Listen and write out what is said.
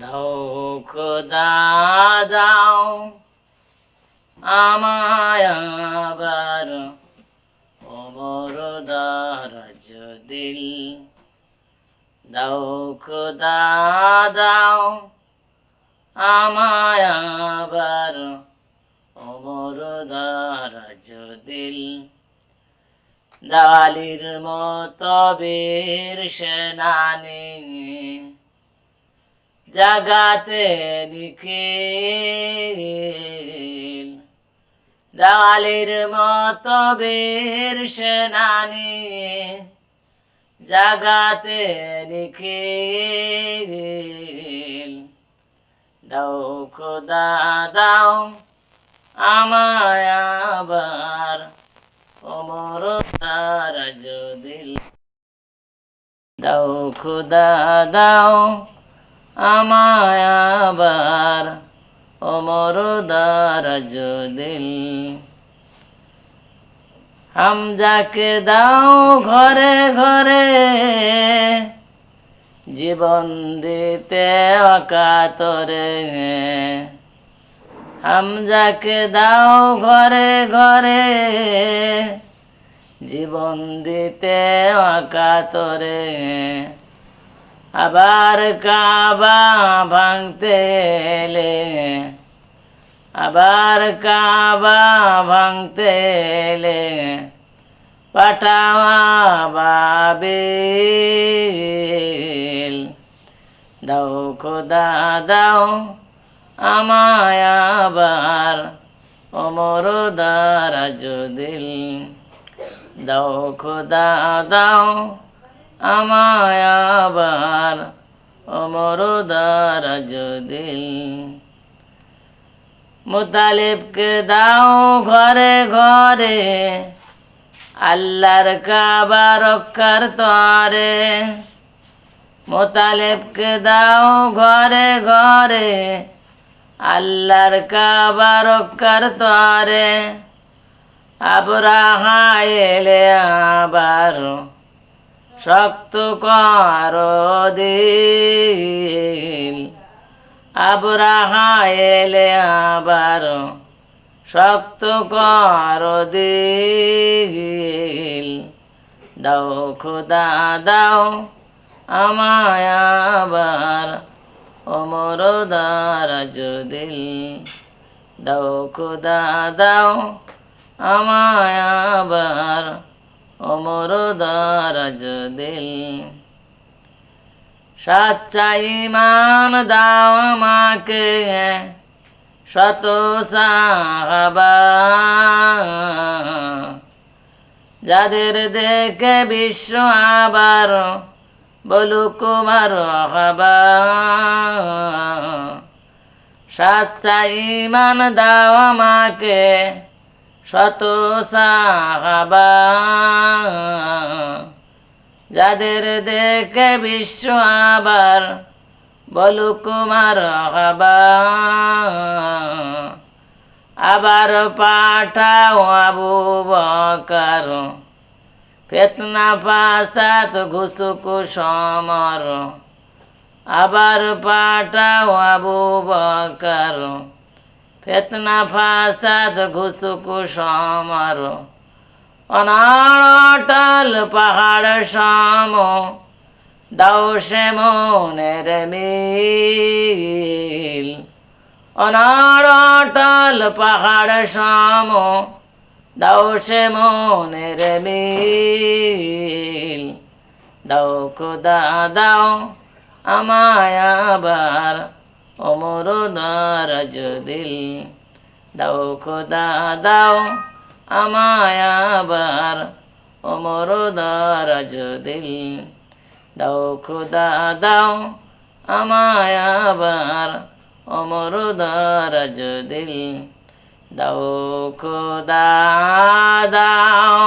দাও খোদা দাও আমায় আবার অমর দিল। দাও খোদা দাও আমায় আবার অমর দারাজ দিল। দালির মতো বীর সেনানি জাগাতে নিখিল দালির মতো বীর সেনানি। জাগাতে নিখিল দাও খোদা দাও আমায় আবার অমর তারাজ দিল দাও খুদা দাও আমায় আবার অমর দারাজ দিল হামজাকে দাও ঘরে ঘরে, জীবন দিতে অকাতরে। হামজাকে দাও ঘরে ঘরে, জীবন দিতে অকাতরে। আবার কাবা ভাঙতে এলে, আবার কাবা ভাঙতে এলে বাবিল দাও খোদা, দাও আমায় আবার অমর দারাজ দিল দাও খোদা, দাও আমায় আবার। অমর দারাজ দিল মুতালিবকে দাও ঘরে ঘরে, আল্লাহর কাবা রক্ষার তরে। মোতালেবকে দাও ঘরে ঘরে, আল্লাহর কাবা রক্ষার তরে। আবরাহা এলে আবার শক্ত কর দিল। আবার শক্ত কর দিল। দাও খোদা, দাও আমায় অমর দারাজ দিল দাও খোদা, দাও আমায় দিল। সাচ্চা ইমান দাও আমাকে, শত যাদের দেখে বিশ্ব আবার বলু কুমার হবা। সাচ্চা ইমান দাও আমাকে, শত সাহাবা। যাদের দেখে বিশ্ব আবার, বলু কুমার আবার পাঠাও আবু বকার, ফেতনা পাসাত ঘুসুকু সমর। আবার পাঠাও আবু বকার, ফেতনা ফাসাদ ঘুসুকু সমর। অনাড়টাল পাহাড় সম দাও সে মনের মিল। অনাড়টাল পাহাড় সম দাও সে মনের মিল। দাও খোদা, দাও আমায় আবার অমর দারাজ দিল দাও খোদা, দাও আমায় আবার অমর দারাজ দিল দাও খোদা, দাও আমায় আবার অমর দারাজ দিল দাও খোদা, দাও